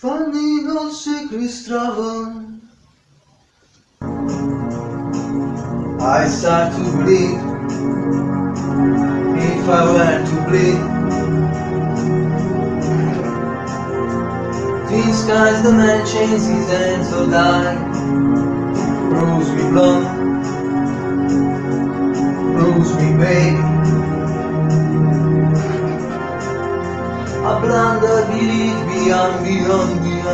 Funny no secrets travel I start to bleed. If I were to bleed. Twin skies the man chains his hands or die Here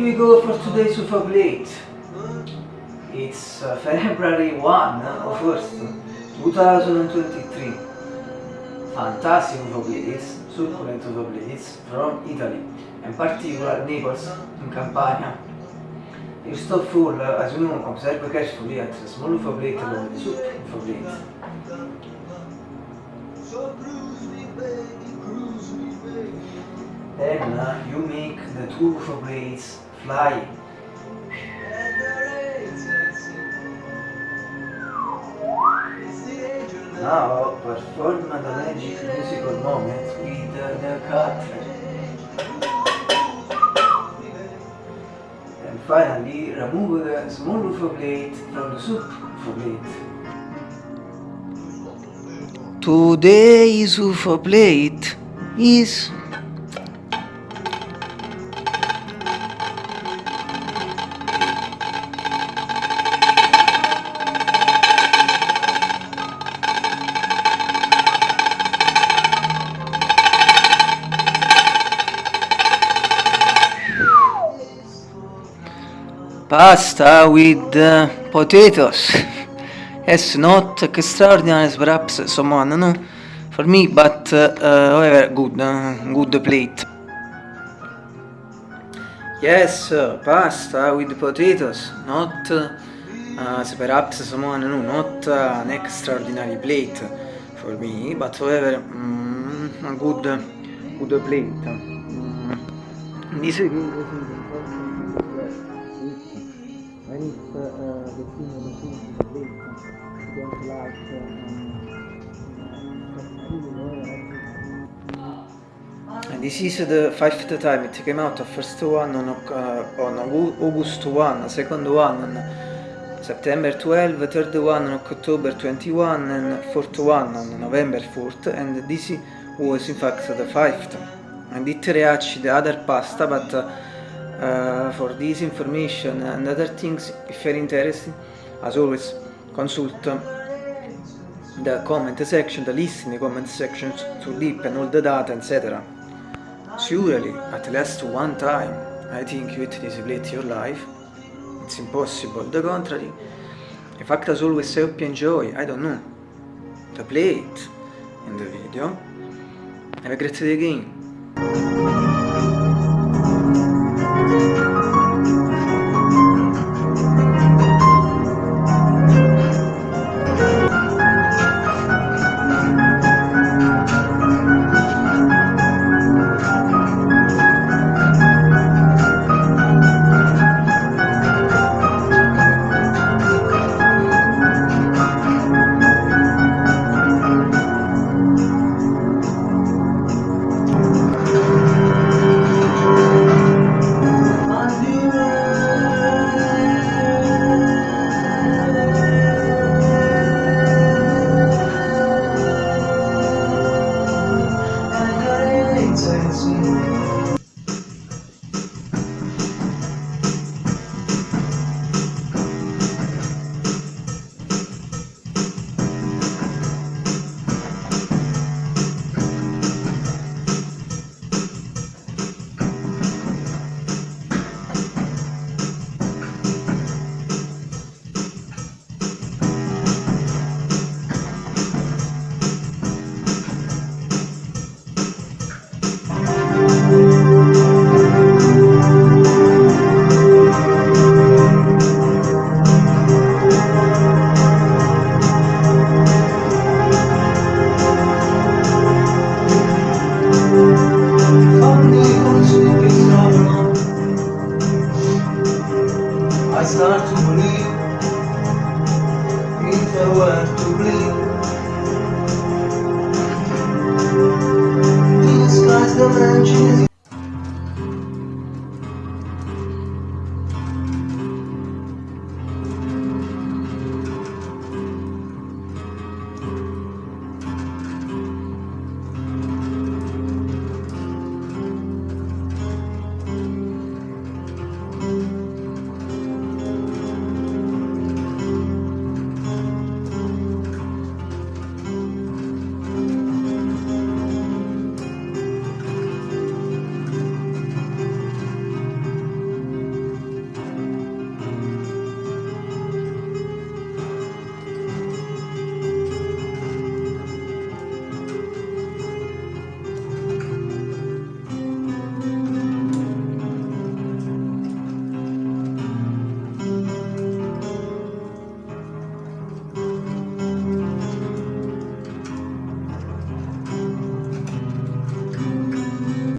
we go for today's UFO Blade. It's uh, February 1 of course, 2023. Fantastic UFO Blades, succulent UFO Blades from Italy, in particular Naples, in Campania. You stop full, uh, as you know, observe carefully at small UFO blade the soup UFO blade. So cruise me baby, cruise me baby Then uh, you make the two blades fly. Now perform the magic musical moment with uh, the cartridge. And finally remove the small blade from the soup blade. Today's UFO blade is pasta with uh, potatoes. yes, not extraordinary perhaps someone, no, for me, but uh, however, good, uh, good plate. Yes, uh, pasta with potatoes, not uh, perhaps someone, no, not an extraordinary plate for me, but however, mm, a good, good plate. Mm. Uh, the thing of the you don't like and this is the fifth time. It came out, first one on, uh, on Au- August 1, second one on September 12, third one on October 21 and fourth one on November 4th and this was in fact the fifth. And it reached the other pasta but uh, uh, for this information and other things if you're interested as always consult um, the comment section the list in the comment section to deep and all the data etc surely at least one time I think you display your life. It's impossible. The contrary. In fact as always I you enjoy I don't know the plate in the video. Have a great day again